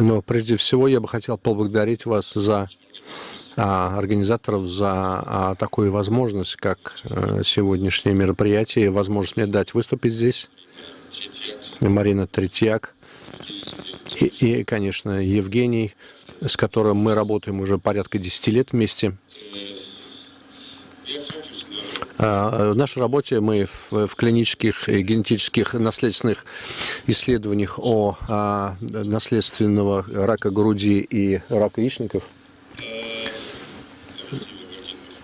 Но прежде всего я бы хотел поблагодарить вас за а, организаторов за а, такую возможность, как а, сегодняшнее мероприятие, возможность мне дать выступить здесь. Марина Третьяк и, и, конечно, Евгений, с которым мы работаем уже порядка 10 лет вместе. А, в нашей работе мы в, клинических и генетических наследственных исследованиях о наследственного рака груди и рака яичников.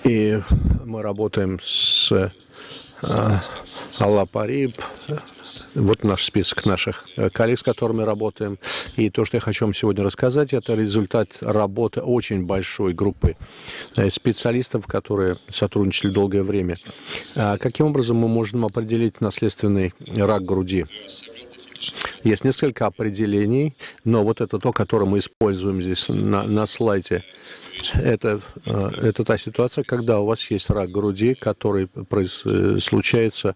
И мы работаем с Алла Париб, вот наш список наших э, коллег, с которыми работаем. И то, что я хочу вам сегодня рассказать, это результат работы очень большой группы э, специалистов, которые сотрудничали долгое время. А каким образом мы можем определить наследственный рак груди? Есть несколько определений, но вот это то, которое мы используем здесь на, на слайде. Это, э, это та ситуация, когда у вас есть рак груди, который э, случается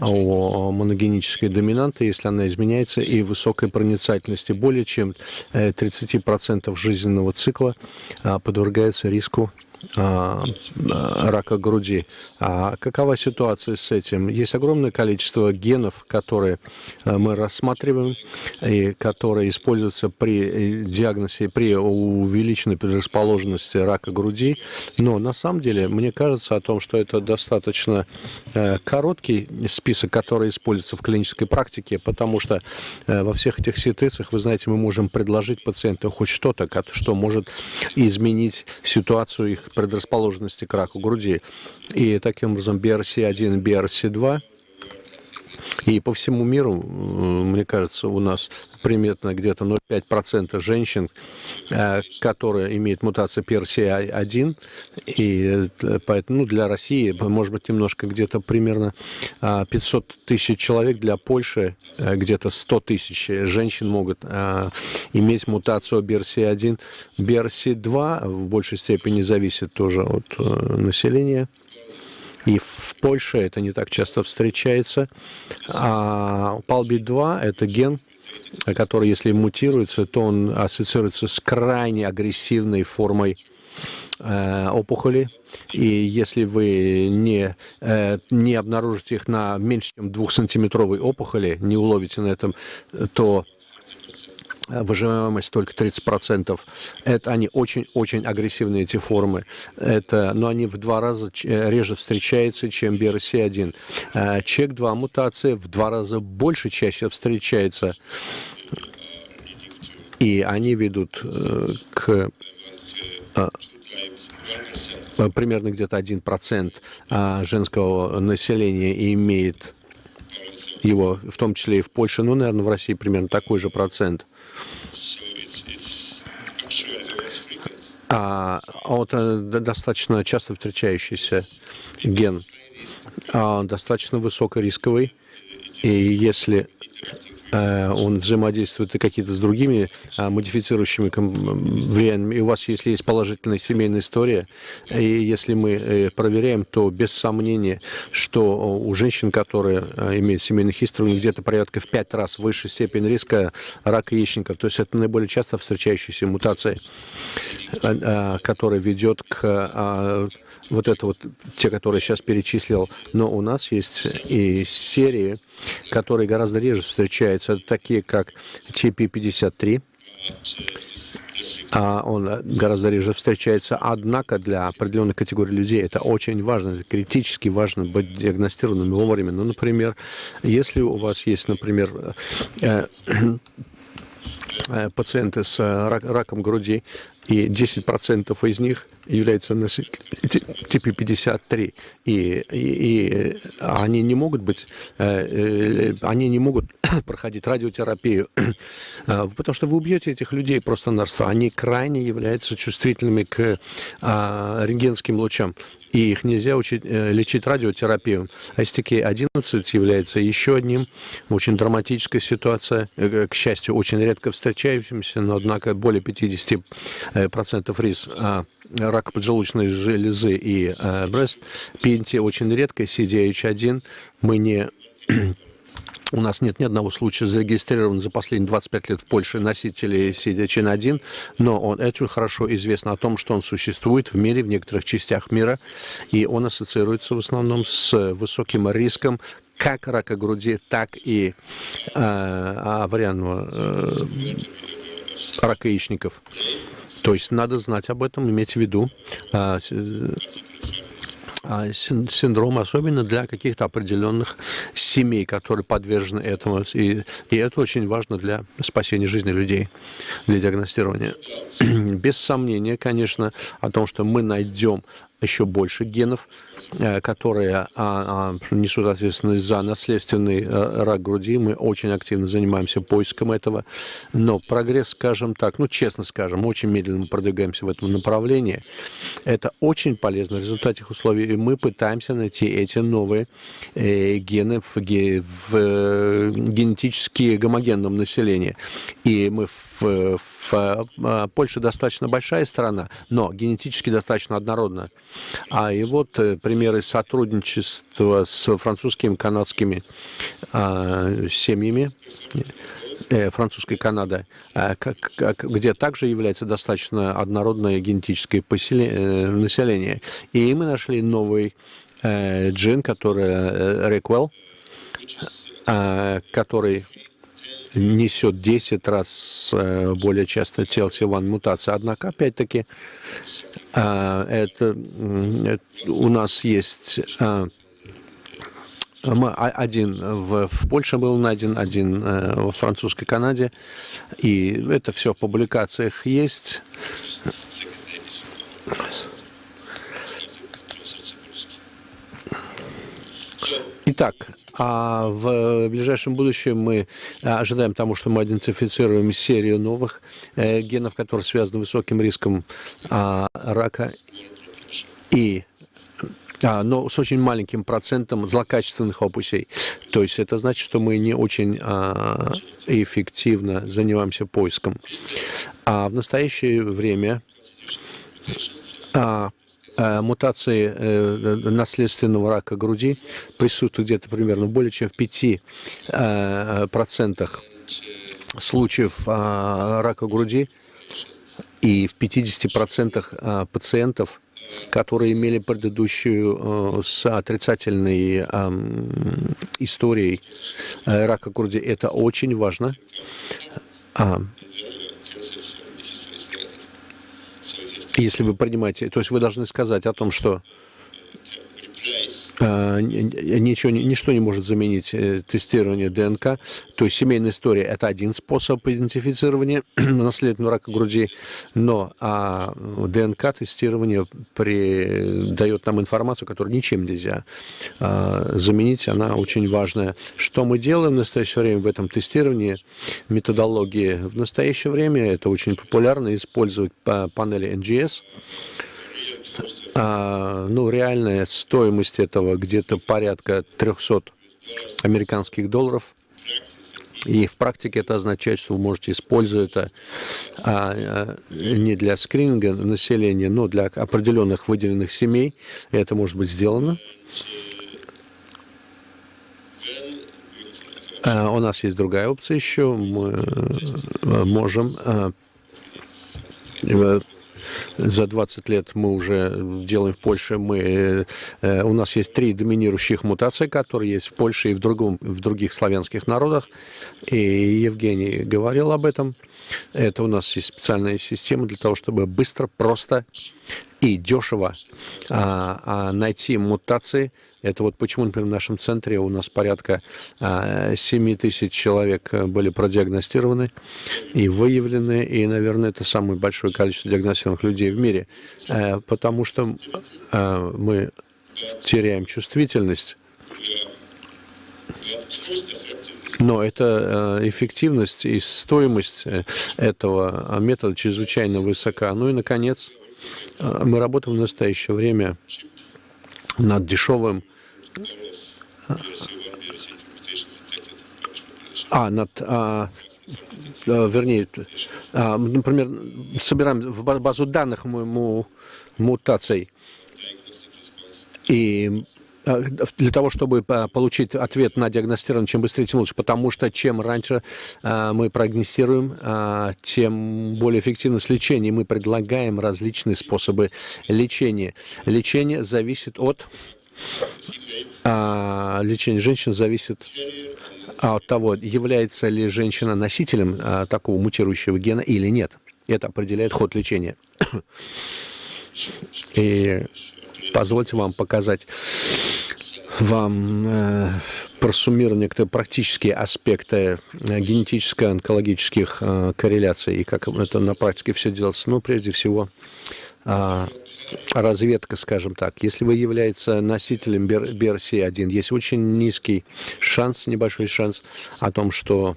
у моногенической доминанты, если она изменяется, и высокой проницательности. Более чем 30% э, жизненного цикла подвергается риску рака груди. А какова ситуация с этим? Есть огромное количество генов, которые а, мы рассматриваем и которые используются при э, диагнозе, при увеличенной предрасположенности рака груди. Но на самом деле, мне кажется о том, что это достаточно э, короткий список, который используется в клинической практике, потому что э, во всех этих ситуациях, вы знаете, мы можем предложить пациенту хоть что-то, что может изменить ситуацию их предрасположенности к раку груди. И таким образом BRC1 и BRC2 и по всему миру, мне кажется, у нас примерно где-то 0,5% женщин, э, которые имеют мутацию PRCA1. И э, поэтому ну, для России, может быть, немножко где-то примерно 500 а, тысяч человек, для Польши э, где-то 100 тысяч женщин могут иметь мутацию BRCA1. BRCA2 в большей степени зависит тоже от населения. И в Польше это не так часто встречается. А PALB2 – это ген, который, если мутируется, то он ассоциируется с крайне агрессивной формой э, опухоли. И если вы не, э, не обнаружите их на меньше, чем двухсантиметровой опухоли, не уловите на этом, то выживаемость только 30%. Это они очень-очень агрессивные, эти формы. Это, но они в два раза э, реже встречаются, чем BRCA1. Э, ЧЕК-2 мутация в два раза больше чаще встречается. И они ведут э, к примерно где-то 1% женского населения имеет его, в том числе и в Польше, ну, наверное, в России примерно такой же процент. А, вот э, достаточно часто встречающийся ген, а, достаточно высокорисковый, и если он взаимодействует и какие-то с другими а, модифицирующими влияниями. И у вас, если есть положительная семейная история, и если мы э, проверяем, то без сомнения, что у женщин, которые э, имеют семейный историю, где-то порядка в пять раз выше степень риска рака яичников. То есть это наиболее часто встречающаяся мутация, которая ведет к а, вот это вот те, которые сейчас перечислил, но у нас есть и серии, которые гораздо реже встречаются, такие как TP53, а он гораздо реже встречается. Однако для определенной категории людей это очень важно, критически важно быть диагностированным вовремя. Ну, например, если у вас есть, например, э, э, пациенты с раком груди, и 10% из них являются носителями типа 53. И, и, и они не могут быть, э, э, они не могут проходить радиотерапию, э, потому что вы убьете этих людей просто-напросто. Они крайне являются чувствительными к а, рентгенским лучам и их нельзя учить, э, лечить радиотерапию. STK-11 является еще одним, очень драматическая ситуация, э, к счастью, очень редко встречающимся, но, однако, более 50% риск а, рак поджелудочной железы и а, брест. PNT очень редко, CDH1 мы не У нас нет ни одного случая зарегистрирован за последние 25 лет в Польше носителей CDCN1, но он, это хорошо известно о том, что он существует в мире, в некоторых частях мира, и он ассоциируется в основном с высоким риском как рака груди, так и э, аварианного э, рака яичников. То есть надо знать об этом, иметь в виду. Э, синдром, особенно для каких-то определенных семей, которые подвержены этому. И, и это очень важно для спасения жизни людей, для диагностирования. Без сомнения, конечно, о том, что мы найдем еще больше генов, э, которые а, а, несут ответственность за наследственный э, рак груди. Мы очень активно занимаемся поиском этого. Но прогресс, скажем так, ну, честно скажем, очень медленно продвигаемся в этом направлении. Это очень полезно в результате условий. И мы пытаемся найти эти новые э, гены в, генетически гомогенном населении. И мы в Польше достаточно большая страна, но генетически достаточно однородная. А и вот э, примеры сотрудничества с французскими, канадскими э, семьями, э, французской Канады, э, как, как, где также является достаточно однородное генетическое поселение, э, население. И мы нашли новый э, джин, который э, Реквел, э, который несет 10 раз э, более часто TLC1 мутация. Однако, опять-таки, э, это, у нас есть э, один в, в Польше был найден, один во французской Канаде, и это все в публикациях есть. Итак, а в ближайшем будущем мы ожидаем тому, что мы идентифицируем серию новых э, генов, которые связаны с высоким риском а, рака и а, но с очень маленьким процентом злокачественных опусей. То есть это значит, что мы не очень а, эффективно занимаемся поиском. А в настоящее время а, Э, мутации э, наследственного рака груди присутствует где-то примерно более чем в 5% э, случаев рака груди и в 50% пациентов, которые имели предыдущую с отрицательной историей рака груди. Это очень важно. А, если вы принимаете, то есть вы должны сказать о том, что ничего, ничто не может заменить э, тестирование ДНК. То есть семейная история – это один способ идентифицирования наследственного рака груди, но а ДНК-тестирование дает нам информацию, которую ничем нельзя а, заменить, она очень важная. Что мы делаем в настоящее время в этом тестировании, методологии? В настоящее время это очень популярно использовать панели NGS, а, ну, реальная стоимость этого где-то порядка 300 американских долларов. И в практике это означает, что вы можете использовать это а, а, не для скрининга населения, но для определенных выделенных семей. И это может быть сделано. А, у нас есть другая опция еще. Мы э, можем э, за 20 лет мы уже делаем в Польше, мы, э, у нас есть три доминирующих мутации, которые есть в Польше и в, другом, в других славянских народах. И Евгений говорил об этом. Это у нас есть специальная система для того, чтобы быстро, просто и дешево а, а, найти мутации. Это вот почему, например, в нашем центре у нас порядка а, 7 тысяч человек были продиагностированы и выявлены, и, наверное, это самое большое количество диагностированных людей в мире, а, потому что а, мы теряем чувствительность но это э, эффективность и стоимость э, этого метода чрезвычайно высока. Ну и, наконец, э, мы работаем в настоящее время над дешевым а, над, а, вернее, а, например, собираем в базу данных му, мутаций и для того, чтобы получить ответ на диагностирование, чем быстрее, тем лучше, потому что чем раньше мы прогнозируем, тем более эффективность лечения. Мы предлагаем различные способы лечения. Лечение зависит от а, лечения женщин зависит от того, является ли женщина носителем а, такого мутирующего гена или нет. Это определяет ход лечения. И позвольте вам показать вам э, просуммировать некоторые практические аспекты э, генетическо-онкологических э, корреляций и как это на практике все делается. Ну, прежде всего, э, разведка, скажем так. Если вы являетесь носителем BRCA1, есть очень низкий шанс, небольшой шанс о том, что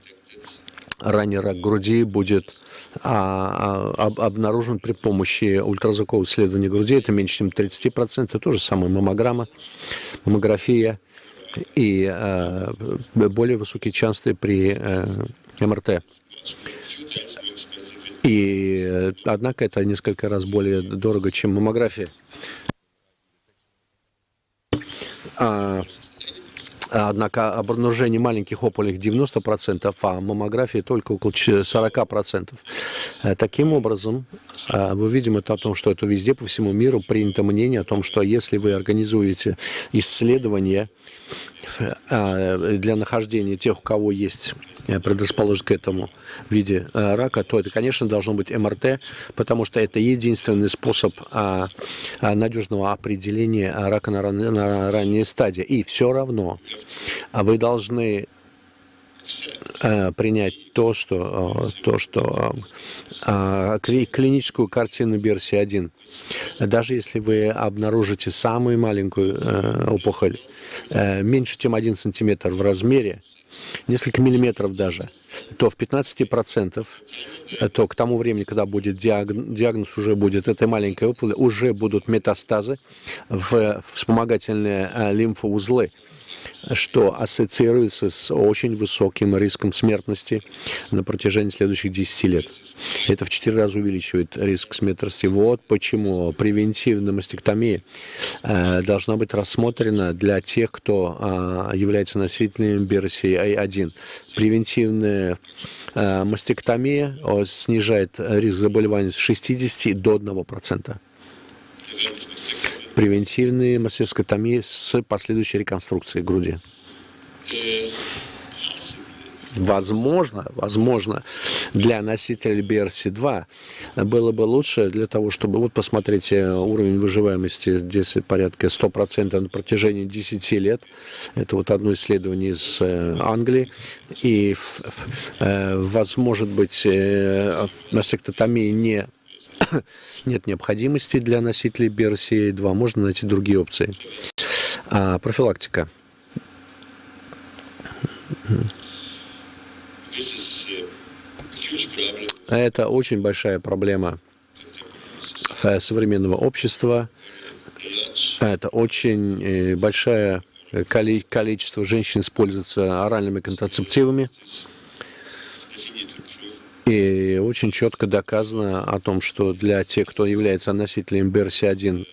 ранний рак груди будет а, а, обнаружен при помощи ультразвукового исследования груди. Это меньше, чем 30%. То же самое маммограмма, маммография и а, более высокие шансы при а, МРТ. И, э, однако, это несколько раз более дорого, чем маммография. А, Однако обнаружение маленьких опухолей 90%, а маммографии только около 40%. Э, таким образом, э, мы видим это о том, что это везде по всему миру принято мнение о том, что если вы организуете исследование для нахождения тех, у кого есть э, предрасположенность к этому виде э, рака, то это, конечно, должно быть МРТ, потому что это единственный способ а, а, надежного определения рака на, ранней стадии. И все равно вы должны принять то, что, э, то, что э, клиническую картину BRCA1. Даже если вы обнаружите самую маленькую опухоль, меньше, чем 1 сантиметр в размере, несколько миллиметров даже, то в 15%, то к тому времени, когда будет диагноз, диагноз уже будет этой маленькой опухоли, уже будут метастазы в вспомогательные лимфоузлы что ассоциируется с очень высоким риском смертности на протяжении следующих 10 лет. Это в 4 раза увеличивает риск смертности. Вот почему превентивная мастектомия э, должна быть рассмотрена для тех, кто э, является носителем BRCA1. Превентивная э, мастектомия снижает риск заболевания с 60 до 1% превентивные мастectomy с последующей реконструкцией груди. Возможно, возможно, для носителей BRC2 было бы лучше для того, чтобы, вот посмотрите, уровень выживаемости здесь порядка 100% на протяжении 10 лет. Это вот одно исследование из э, Англии. И, э, возможно быть, э, мастектотомия не нет необходимости для носителей BRCA2, можно найти другие опции. А, профилактика. Это очень большая проблема э, современного общества. Это очень э, большое количество женщин используется оральными контрацептивами. И очень четко доказано о том, что для тех, кто является носителем BRCA1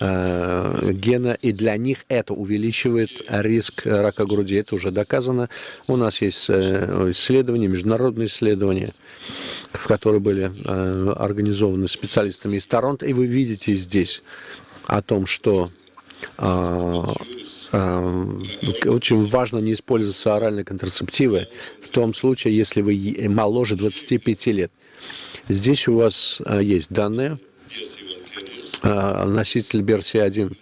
э, гена, и для них это увеличивает риск рака груди. Это уже доказано. У нас есть э, исследования, международные исследования, в которые были э, организованы специалистами из Торонто. И вы видите здесь о том, что очень важно не использовать оральные контрацептивы в том случае, если вы моложе 25 лет. Здесь у вас а, есть данные, носитель BRCA1,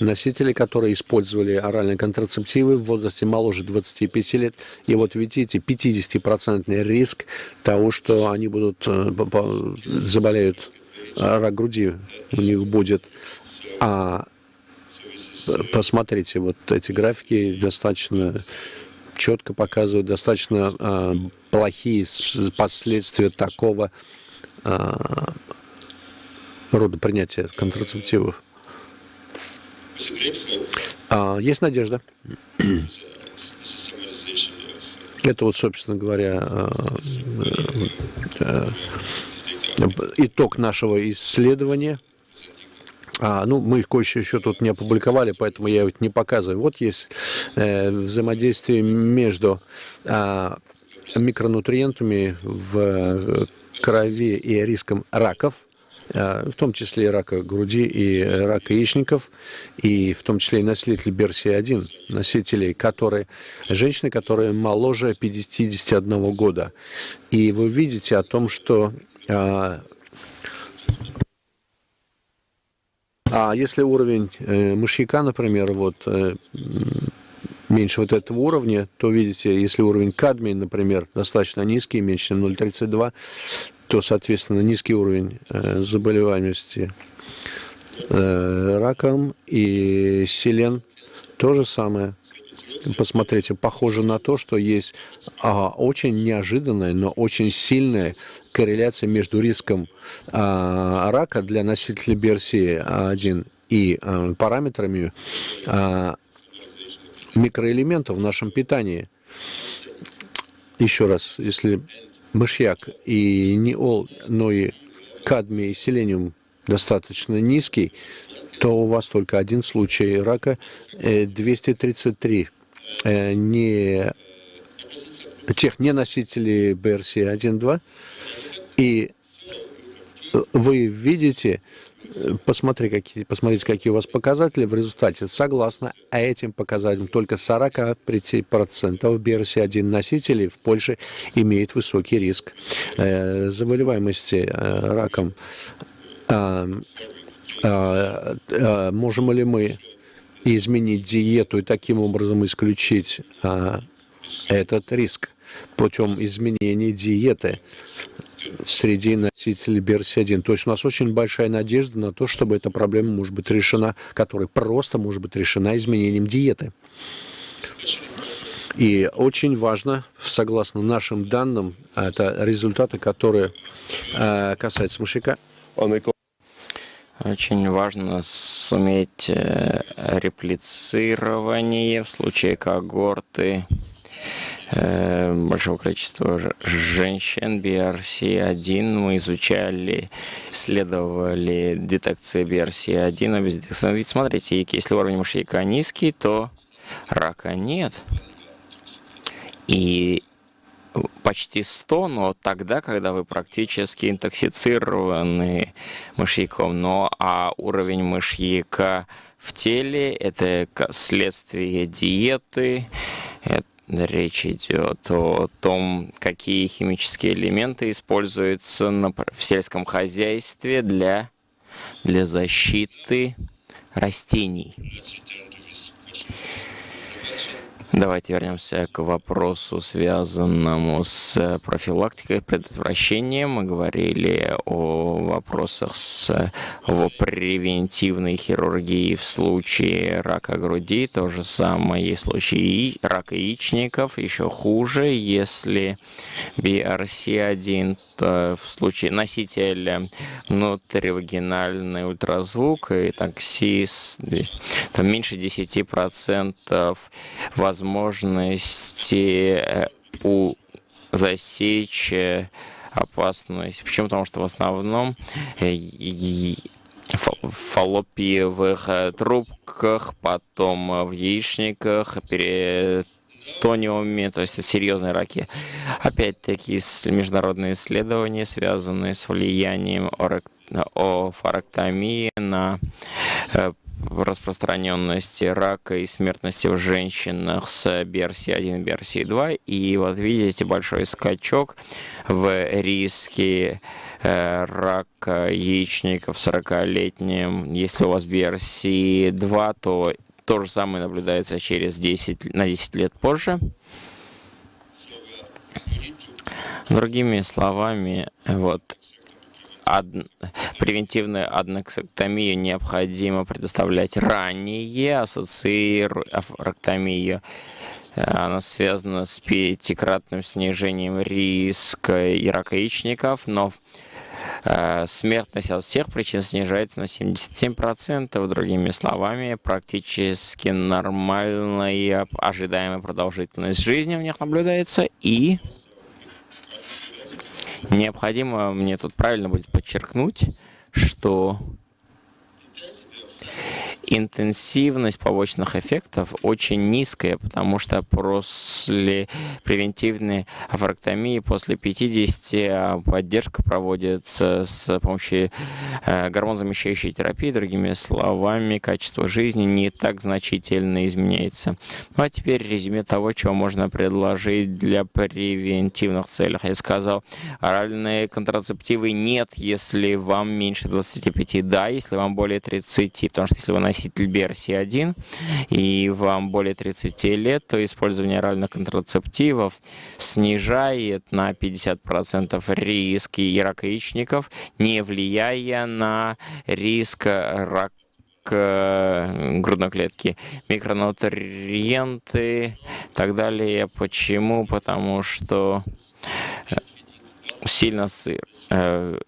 носители, которые использовали оральные контрацептивы в возрасте моложе 25 лет. И вот видите, 50% риск того, что они будут заболеют рак груди у них будет. А посмотрите, вот эти графики достаточно четко показывают достаточно э, плохие последствия такого э, рода принятия контрацептивов. А, есть надежда. Это вот, собственно говоря, итог нашего исследования. А, ну, мы кое-что еще тут не опубликовали, поэтому я это не показываю. Вот есть э, взаимодействие между э, микронутриентами в э, крови и риском раков, э, в том числе и рака груди и рака яичников, и в том числе и носители BRCA1, носителей, которые, женщины, которые моложе 51 года. И вы видите о том, что э, А если уровень э, мышьяка, например, вот э, меньше вот этого уровня, то видите, если уровень кадмия, например, достаточно низкий, меньше, чем 0,32, то, соответственно, низкий уровень э, заболеваемости раком и селен то же самое. Посмотрите, похоже на то, что есть а, очень неожиданная, но очень сильная корреляция между риском а, рака для носителей BRCA1 и а, параметрами а, микроэлементов в нашем питании. Еще раз, если мышьяк и не ол, но и кадмий и селениум достаточно низкий, то у вас только один случай рака 233 э, э, не тех не носителей BRCA1-2 и вы видите, посмотри, какие, посмотрите, какие у вас показатели в результате. Согласно этим показателям, только 45% BRCA1 носителей в Польше имеют высокий риск э, заболеваемости э, раком. Можем ли мы изменить диету и таким образом исключить а, этот риск путем изменения диеты? среди носителей BRCA1. То есть у нас очень большая надежда на то, чтобы эта проблема может быть решена, которая просто может быть решена изменением диеты. И очень важно, согласно нашим данным, это результаты, которые э, касаются мышьяка. Очень важно суметь э, реплицирование в случае когорты Э, большого количества женщин BRCA1. Мы изучали, исследовали детекцию BRCA1. Ведь смотрите, если уровень мышьяка низкий, то рака нет. И почти 100, но тогда, когда вы практически интоксицированы мышьяком. Но а уровень мышьяка в теле – это следствие диеты, это Речь идет о том, какие химические элементы используются в сельском хозяйстве для, для защиты растений. Давайте вернемся к вопросу, связанному с профилактикой и предотвращением. Мы говорили о вопросах с о превентивной хирургии в случае рака груди. То же самое в случае рака яичников. Еще хуже, если BRC1 в случае носителя внутривагинальный ультразвук и таксис, там меньше 10% возможно возможности э, у засечь э, опасность. Почему? Потому что в основном э, в фаллопиевых трубках, потом в яичниках, перитониуме, то есть серьезные раки. Опять-таки международные исследования, связанные с влиянием офарактомии на распространенности рака и смертности в женщинах с BRCA1 и BRCA2. И вот видите большой скачок в риске э, рака яичников 40-летним. Если у вас BRCA2, то то же самое наблюдается через 10, на 10 лет позже. Другими словами, вот ад... превентивную аднексэктомию необходимо предоставлять ранее, ассоцииректомию. Она связана с пятикратным снижением риска и рака яичников, но э, смертность от всех причин снижается на 77%. Другими словами, практически нормальная ожидаемая продолжительность жизни в них наблюдается и Необходимо мне тут правильно будет подчеркнуть, что интенсивность побочных эффектов очень низкая, потому что после превентивной афрактомии после 50 а поддержка проводится с помощью э, гормон-замещающей терапии. Другими словами, качество жизни не так значительно изменяется. Ну а теперь резюме того, чего можно предложить для превентивных целей. Я сказал, оральные контрацептивы нет, если вам меньше 25, да, если вам более 30, потому что если вы носитель BRC1 и вам более 30 лет, то использование оральных контрацептивов снижает на 50% риски рака яичников, не влияя на риск рака грудной клетки, микронутриенты и так далее. Почему? Потому что сильно сыр, э,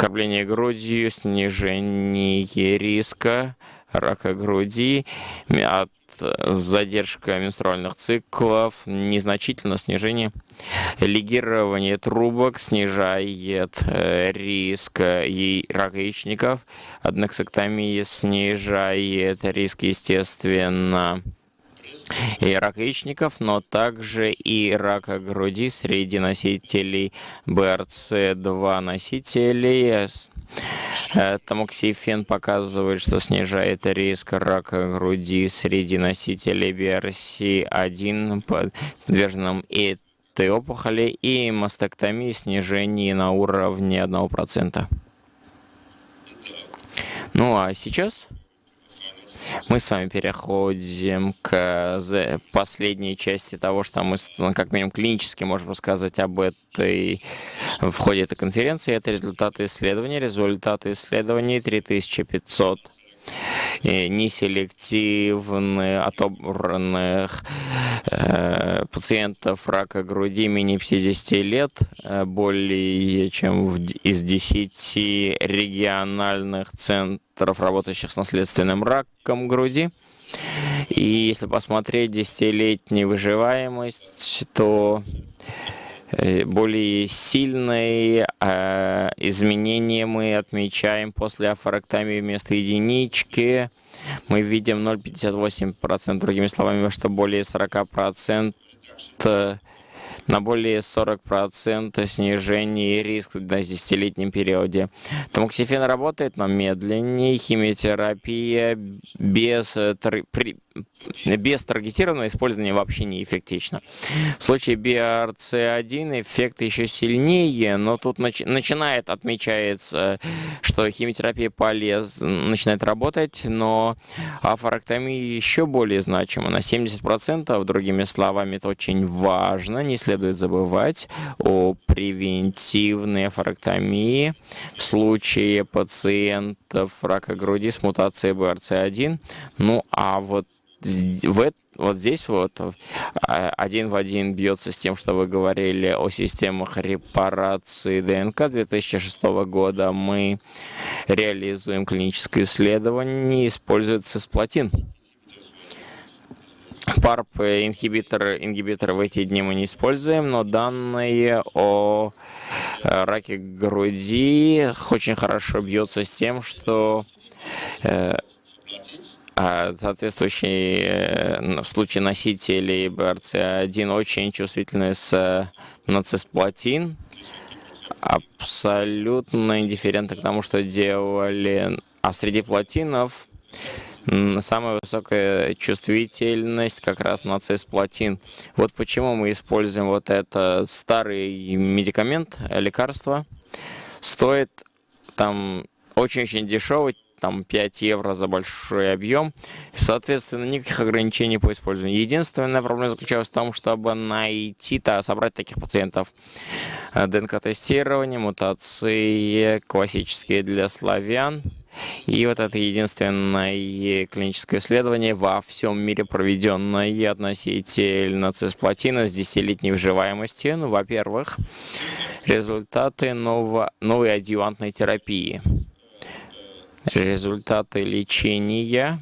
кормление грудью, снижение риска рака груди, от задержка менструальных циклов, незначительное снижение лигирование трубок снижает э, риск и рака яичников, аднексэктомия снижает риск, естественно, и рак яичников, но также и рака груди среди носителей БРЦ-2 носителей. Э, Тамоксифен показывает, что снижает риск рака груди среди носителей BRC1, подверженным этой опухоли, и мастектомии снижение на уровне 1%. Ну а сейчас мы с вами переходим к последней части того, что мы, ну, как минимум, клинически можем рассказать об этой в ходе этой конференции. Это результаты исследований. Результаты исследований 3500 неселективных отобранных э, пациентов рака груди менее 50 лет, э, более чем в, из 10 региональных центров, работающих с наследственным раком груди. И если посмотреть десятилетнюю выживаемость, то более сильные э, изменения мы отмечаем после афоректомии вместо единички. Мы видим 0,58%, другими словами, что более 40% на более 40% снижение риска на 10-летнем периоде. Тамоксифен работает, но медленнее. Химиотерапия без, при, без таргетированного использования вообще не эффективна. В случае BRC1 эффект еще сильнее, но тут начи начинает, отмечается, что химиотерапия полез, начинает работать, но афоректомия еще более значима, на 70%, другими словами, это очень важно, не следует забывать о превентивной афоректомии в случае пациентов рака груди с мутацией BRC1. Ну а вот в, вот здесь вот а, один в один бьется с тем, что вы говорили о системах репарации ДНК 2006 года. Мы реализуем клиническое исследование, используется цисплатин. ПАРП ингибитор, ингибитор в эти дни мы не используем, но данные о э, раке груди очень хорошо бьется с тем, что э, а соответствующие э, в случае носителей BRCA1 очень чувствительны с нацисплатин, абсолютно индифферентны к тому, что делали. А среди платинов самая высокая чувствительность как раз на цисплатин. Вот почему мы используем вот это старый медикамент, лекарство. Стоит там очень-очень дешевый, там 5 евро за большой объем. Соответственно, никаких ограничений по использованию. Единственная проблема заключалась в том, чтобы найти-то, собрать таких пациентов. Э, ДНК-тестирование, мутации классические для славян. И вот это единственное клиническое исследование во всем мире проведенное относительно цисплатина с 10-летней выживаемостью. Ну, во-первых, результаты нового, новой адъювантной терапии результаты лечения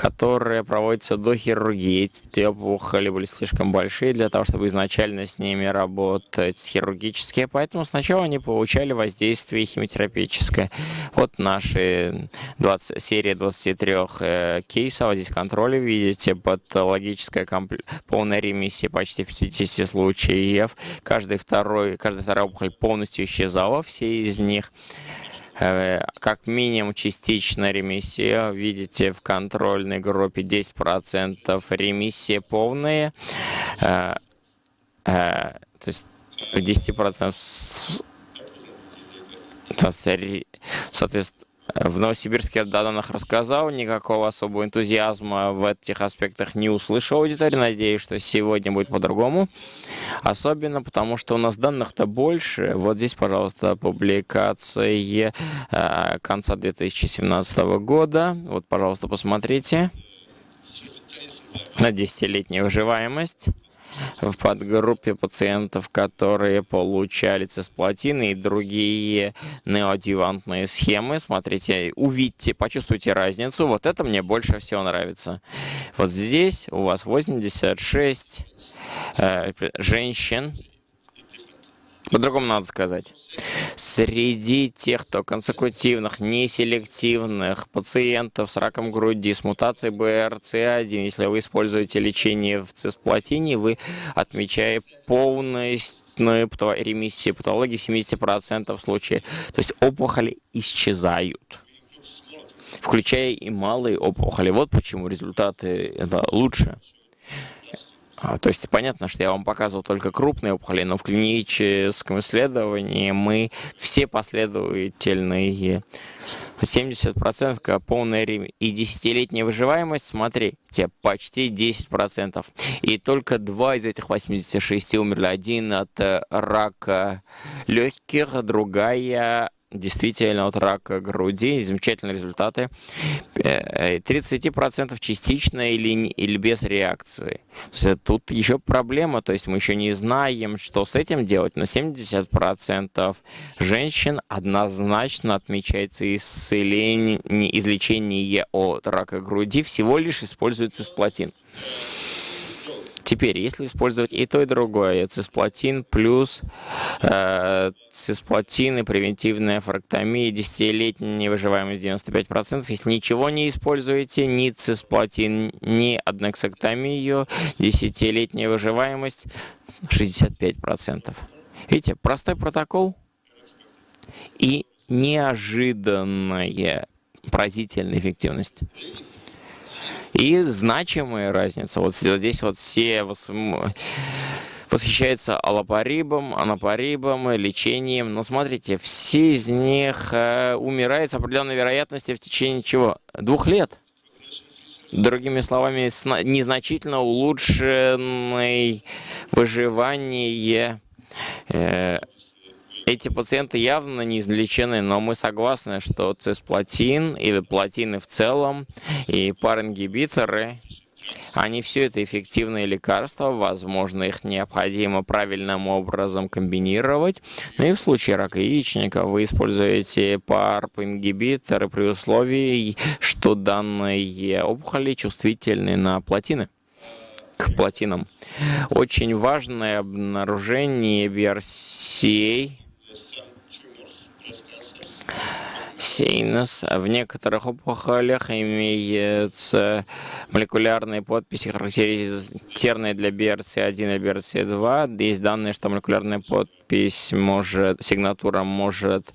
которые проводятся до хирургии. Эти опухоли были слишком большие для того, чтобы изначально с ними работать хирургически, поэтому сначала они получали воздействие химиотерапевтическое. Вот наши 20, серия 23 э, кейсов, здесь контроль видите, патологическая компле... полная ремиссия почти в 50 случаев. Каждый второй, каждая вторая опухоль полностью исчезала, все из них как минимум частичная ремиссия. Видите, в контрольной группе 10% ремиссия полная. Э, э, то есть 10% соответственно, в Новосибирске о данных рассказал, никакого особого энтузиазма в этих аспектах не услышал аудитория. Надеюсь, что сегодня будет по-другому. Особенно потому, что у нас данных-то больше. Вот здесь, пожалуйста, публикация э, конца 2017 года. Вот, пожалуйста, посмотрите. На 10-летнюю выживаемость в подгруппе пациентов, которые получали цисплатины и другие неоадъювантные схемы. Смотрите, увидьте, почувствуйте разницу. Вот это мне больше всего нравится. Вот здесь у вас 86 э, женщин, по-другому надо сказать. Среди тех, кто консекутивных, неселективных пациентов с раком груди, с мутацией BRCA1, если вы используете лечение в цисплатине, вы отмечаете полностью ремиссию патологии в 70% случаев. То есть опухоли исчезают включая и малые опухоли. Вот почему результаты это лучше. А, то есть понятно, что я вам показывал только крупные опухоли, но в клиническом исследовании мы все последовательные 70% полная рим и десятилетняя выживаемость, смотрите, почти 10%. И только два из этих 86 умерли. Один от рака легких, другая действительно от рака груди, замечательные результаты. 30% э, частично или, или без реакции. Тут еще проблема, то есть мы еще не знаем, что с этим делать, но 70% женщин однозначно отмечается исцеление, излечение от рака груди, всего лишь используется сплотин. Теперь, если использовать и то, и другое, цисплатин плюс э, цисплатин и превентивная фрактомия, десятилетняя выживаемость 95%, если ничего не используете, ни цисплатин, ни аднексэктомию, десятилетняя выживаемость 65%. Видите, простой протокол и неожиданная поразительная эффективность и значимая разница. Вот здесь вот все восхищаются аллопарибом, анапарибом, лечением. Но смотрите, все из них э, умирают с определенной вероятностью в течение чего? Двух лет. Другими словами, незначительно улучшенное выживание э, эти пациенты явно не излечены, но мы согласны, что цисплатин или платины в целом и парингибиторы они все это эффективные лекарства, возможно, их необходимо правильным образом комбинировать. Но и в случае рака яичника вы используете PARP-ингибиторы при условии, что данные опухоли чувствительны на платины, к платинам. Очень важное обнаружение BRCA Сейнос. В некоторых опухолях имеются молекулярные подписи, характерные для BRCA1 и BRCA2. Есть данные, что молекулярная подпись может, сигнатура может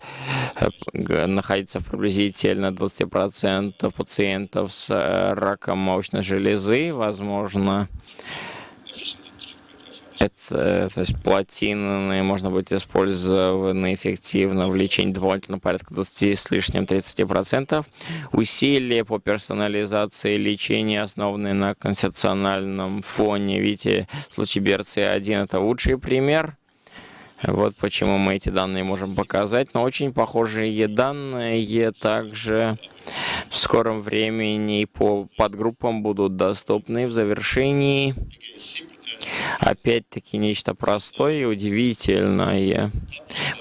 э, находиться в приблизительно 20% пациентов с раком молочной железы. Возможно, это, то есть плотины можно будет использованы эффективно в лечении дополнительно порядка 20 с лишним 30%. Усилия по персонализации лечения, основанные на конституциональном фоне. Видите, случае BRCA1 это лучший пример. Вот почему мы эти данные можем показать. Но очень похожие данные также в скором времени по подгруппам будут доступны в завершении. Опять-таки нечто простое и удивительное.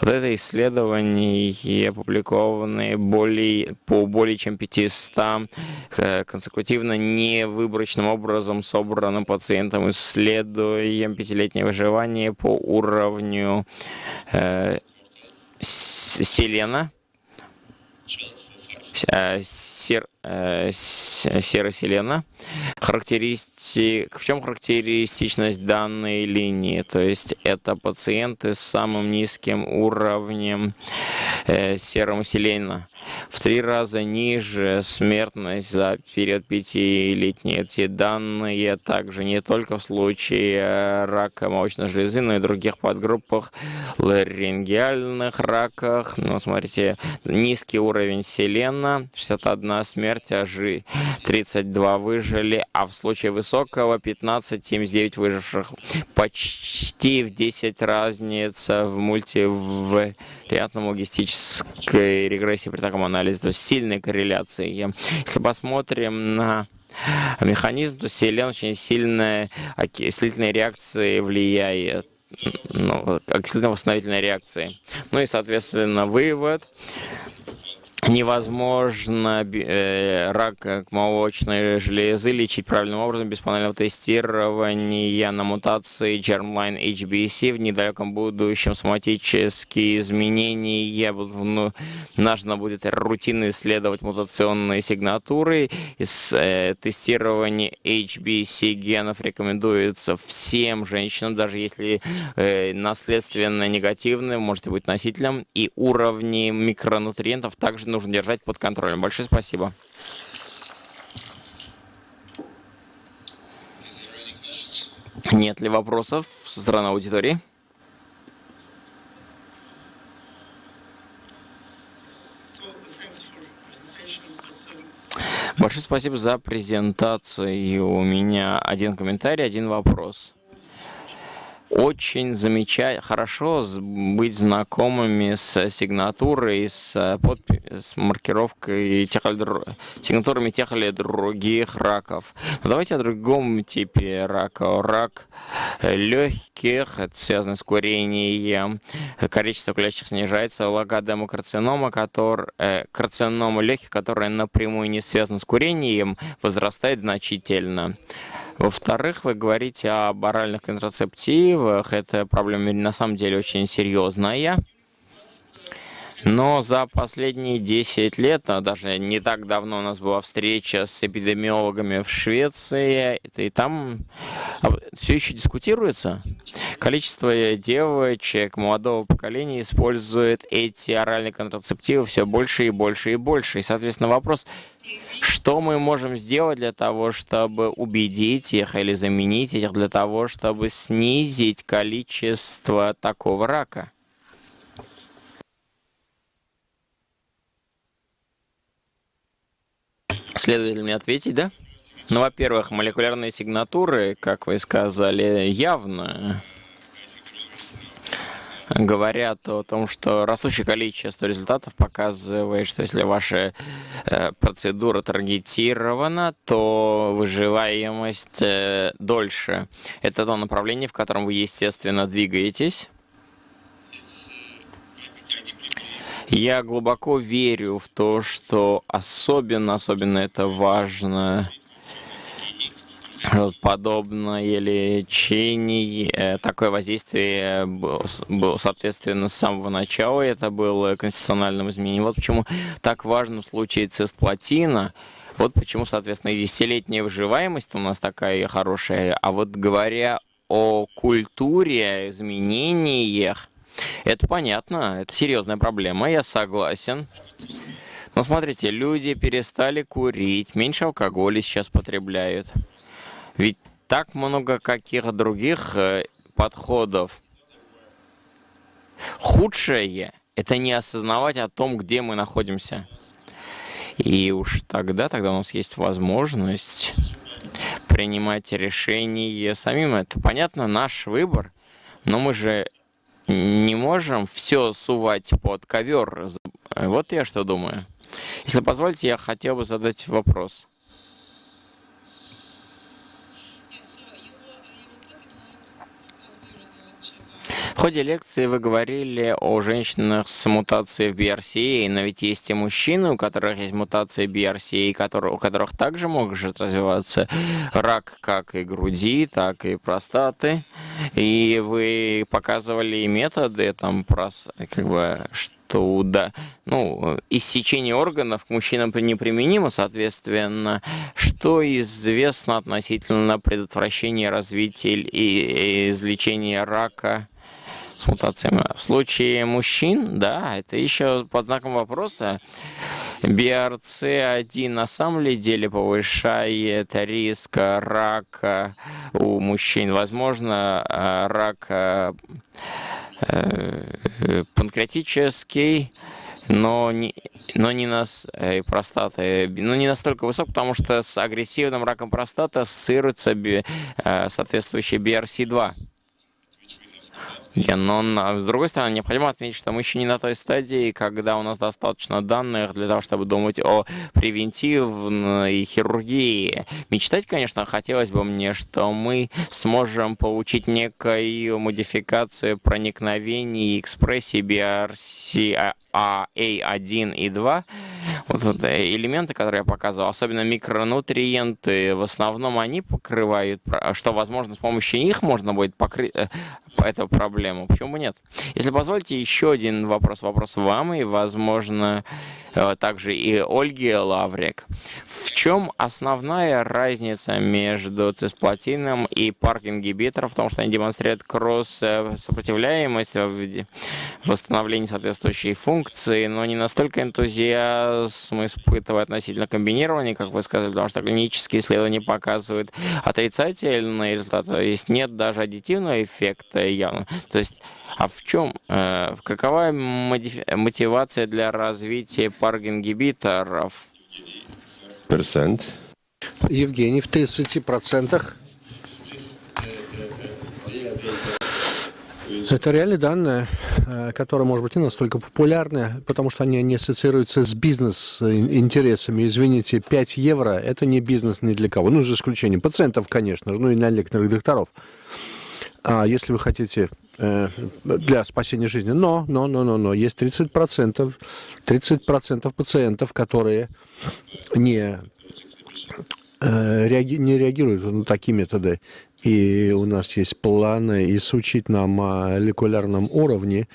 Вот это исследование, опубликованное более, по более чем 500 э, консекутивно невыборочным образом собранным пациентам, исследуем пятилетнее выживание по уровню э, селена, э, сер, э, сероселена. Характеристик, в чем характеристичность данной линии? То есть это пациенты с самым низким уровнем э, серомселена. В три раза ниже смертность за период пятилетней. Эти данные также не только в случае э, рака молочной железы, но и других подгруппах ларингеальных раках. Ну, смотрите, низкий уровень селена, 61 смерть, а 32 выжили, а в случае высокого 15, 79 выживших. Почти в 10 разница в мультивариантном логистической регрессии при таком анализе, то есть сильной корреляции. Если посмотрим на механизм, то селен очень сильная окислительной реакции влияет ну, окислительно-восстановительной реакции. Ну и, соответственно, вывод невозможно э, рак молочной железы лечить правильным образом без панельного тестирования на мутации Germline HBC в недалеком будущем соматические изменения ну, нужно будет рутинно исследовать мутационные сигнатуры. Из, э, тестирование HBC генов рекомендуется всем женщинам, даже если э, наследственно негативны, можете быть носителем, и уровни микронутриентов также нужно держать под контролем. Большое спасибо. Нет ли вопросов со стороны аудитории? Большое спасибо за презентацию. У меня один комментарий, один вопрос очень замечать, хорошо быть знакомыми с сигнатурой, с, подпи с маркировкой тех сигнатурами тех или других раков. Но давайте о другом типе рака. Рак легких, это связано с курением, количество курящих снижается, который, э, карцинома легких, которая напрямую не связана с курением, возрастает значительно. Во-вторых, вы говорите об оральных контрацептивах. Эта проблема на самом деле очень серьезная. Но за последние 10 лет, а даже не так давно у нас была встреча с эпидемиологами в Швеции, и там а, все еще дискутируется. Количество девочек молодого поколения использует эти оральные контрацептивы все больше и больше и больше. И, соответственно, вопрос, что мы можем сделать для того, чтобы убедить их или заменить их, для того, чтобы снизить количество такого рака? Следует ли мне ответить, да? Ну, во-первых, молекулярные сигнатуры, как вы сказали, явно говорят о том, что растущее количество результатов показывает, что если ваша э, процедура таргетирована, то выживаемость э, дольше. Это то направление, в котором вы, естественно, двигаетесь. Я глубоко верю в то, что особенно, особенно это важно подобное лечение, э, такое воздействие было, соответственно, с самого начала, это было конституциональным изменением. Вот почему так важно в случае цисплатина, вот почему, соответственно, десятилетняя выживаемость у нас такая хорошая. А вот говоря о культуре, изменениях, это понятно, это серьезная проблема, я согласен. Но смотрите, люди перестали курить, меньше алкоголя сейчас потребляют. Ведь так много каких других э, подходов. Худшее — это не осознавать о том, где мы находимся. И уж тогда, тогда у нас есть возможность принимать решения самим. Это, понятно, наш выбор, но мы же не можем все сувать под ковер. Вот я что думаю. Если позволите, я хотел бы задать вопрос. В ходе лекции вы говорили о женщинах с мутацией в BRCA, но ведь есть и мужчины, у которых есть мутация BRCA, у которых также может развиваться рак как и груди, так и простаты. И вы показывали и методы, там, прос, как бы, что да, ну, иссечение органов к мужчинам неприменимо, соответственно, что известно относительно предотвращения развития и излечения рака с. В случае мужчин, да, это еще под знаком вопроса. BRCA1 на самом деле повышает риск рака у мужчин. Возможно, рак э, панкреатический, но не, но не нас э, простаты, но не настолько высок, потому что с агрессивным раком простаты ассоциируется э, соответствующий BRC2 но с другой стороны, необходимо отметить, что мы еще не на той стадии, когда у нас достаточно данных для того, чтобы думать о превентивной хирургии. Мечтать, конечно, хотелось бы мне, что мы сможем получить некую модификацию проникновений и экспрессии BRCA1 и 2, вот элементы, которые я показывал, особенно микронутриенты, в основном они покрывают, что, возможно, с помощью них можно будет покрыть э, эту проблему. Почему бы нет? Если позволите, еще один вопрос. Вопрос вам и, возможно, Э, также и Ольги Лаврик. В чем основная разница между цисплатином и парк-ингибитором? В том, что они демонстрируют кросс-сопротивляемость в восстановлении соответствующей функции, но не настолько энтузиазм испытывает относительно комбинирования, как вы сказали, потому что клинические исследования показывают отрицательные результаты, то есть нет даже аддитивного эффекта явно. То есть а в чем, э, какова мотивация для развития парк-ингибиторов? Процент. Евгений, в 30%. Это реальные данные, которые, может быть, не настолько популярны, потому что они не ассоциируются с бизнес-интересами. Извините, 5 евро – это не бизнес ни для кого. Ну, за исключением пациентов, конечно, ну и для некоторых докторов. А если вы хотите э, для спасения жизни, но, но, но, но, но, есть 30%, 30% пациентов, которые не, э, реаги, не реагируют на такие методы. И у нас есть планы изучить на молекулярном уровне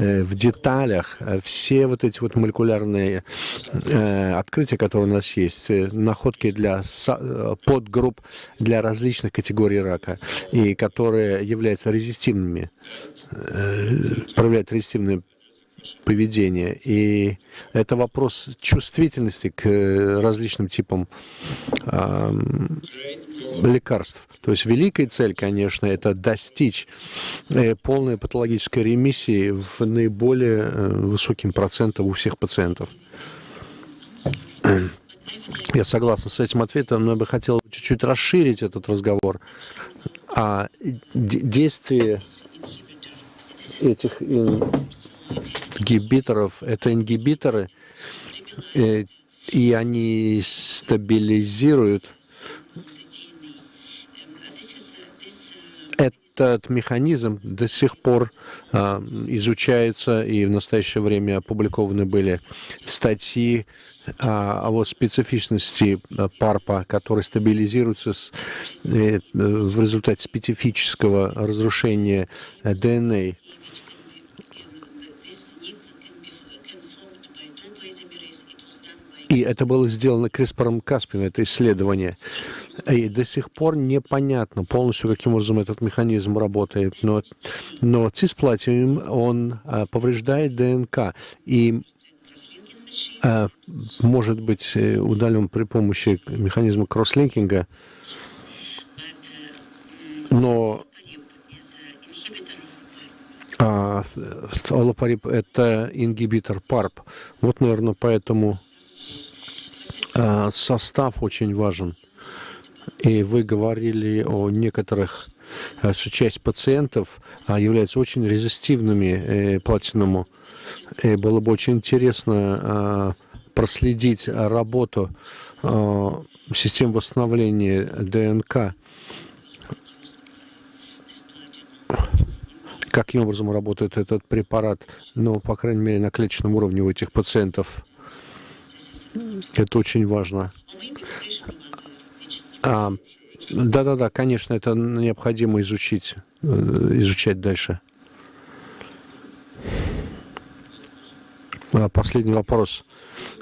э, в деталях э, все вот эти вот молекулярные э, открытия, которые у нас есть, находки для подгрупп для различных категорий рака, и которые являются резистивными, проявляют резистивные поведения. И это вопрос чувствительности к э, различным типам э, лекарств. То есть великая цель, конечно, это достичь э, полной патологической ремиссии в наиболее э, высоким процентом у всех пациентов. Я согласен с этим ответом, но я бы хотел чуть-чуть расширить этот разговор. А действие этих ингибиторов, это ингибиторы, э, и они стабилизируют. Этот механизм до сих пор а, изучается, и в настоящее время опубликованы были статьи о специфичности а, ПАРПа, который стабилизируется э, в результате специфического разрушения ДНК И это было сделано CRISPR Каспием, это исследование. И до сих пор непонятно полностью, каким образом этот механизм работает. Но, но цисплатиум, он а, повреждает ДНК. И а, может быть э, удален при помощи механизма кросслинкинга. Но а, это ингибитор ПАРП. Вот, наверное, поэтому состав очень важен. И вы говорили о некоторых, э, что часть пациентов а, являются очень резистивными э, платинуму. И было бы очень интересно проследить работу систем восстановления ДНК, каким образом работает этот препарат, ну, по крайней мере, на клеточном уровне у этих пациентов. Это очень важно. А, да-да-да, конечно, это необходимо изучить, э, изучать дальше. А, последний вопрос.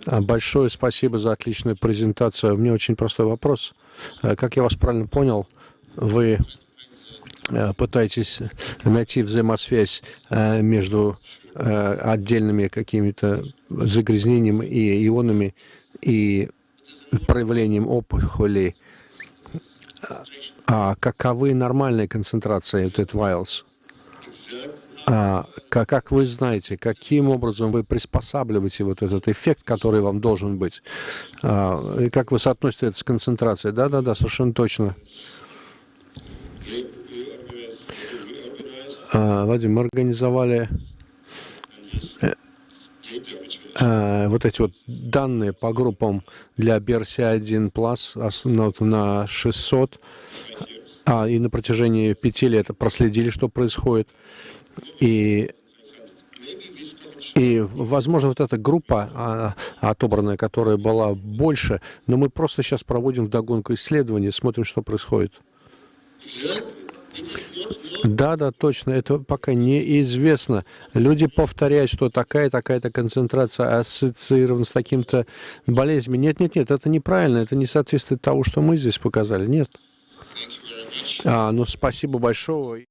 А, большое спасибо за отличную презентацию. У меня очень простой вопрос. Как я вас правильно понял, вы пытаетесь найти взаимосвязь э, между э, отдельными какими-то загрязнениями и ионами и проявлением опухоли, а каковы нормальные концентрации этот вайлс? А, как, как вы знаете, каким образом вы приспосабливаете вот этот эффект, который вам должен быть? А, и как вы соотносите это с концентрацией? Да-да-да, совершенно точно. Вадим, мы организовали э, э, вот эти вот данные по группам для BRC1 Plus на 600, а, и на протяжении пяти лет проследили, что происходит. И, и возможно, вот эта группа а, отобранная, которая была больше, но мы просто сейчас проводим вдогонку исследования, смотрим, что происходит. Да, да, точно, это пока неизвестно. Люди повторяют, что такая, такая-то концентрация ассоциирована с таким-то болезнями. Нет, нет, нет, это неправильно, это не соответствует тому, что мы здесь показали. Нет. А, ну, спасибо большое.